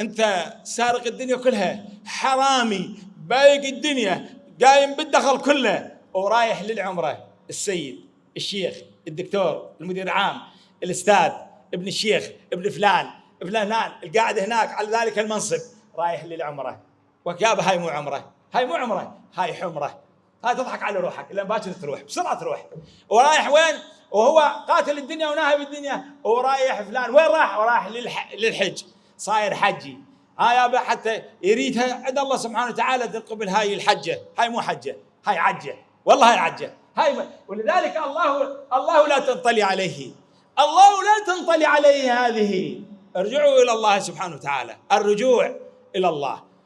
انت سارق الدنيا كلها حرامي بايق الدنيا قايم بالدخل كله ورايح للعمرة. السيد الشيخ الدكتور المدير العام الأستاذ ابن الشيخ ابن فلان فلان القاعد هناك على ذلك المنصب. رايح للعمرة. وكابه هاي مو عمرة. هاي مو عمرة هاي حمرة. هاي تضحك على روحك لأن باكر تروح بسرعة تروح. ورايح وين؟ وهو قاتل الدنيا وناهب الدنيا ورايح فلان. وين راح؟ وراح للح... للحج. صاير حجي. هاي حتى يريدها عند الله سبحانه وتعالى تقبل هاي الحجة. هاي مو حجة هاي عجة. والله هاي عجة. هاي ولذلك الله الله لا تنطلي عليه. الله لا تنطلي عليه هذه. ارجعوا إلى الله سبحانه وتعالى. الرجوع إلى الله.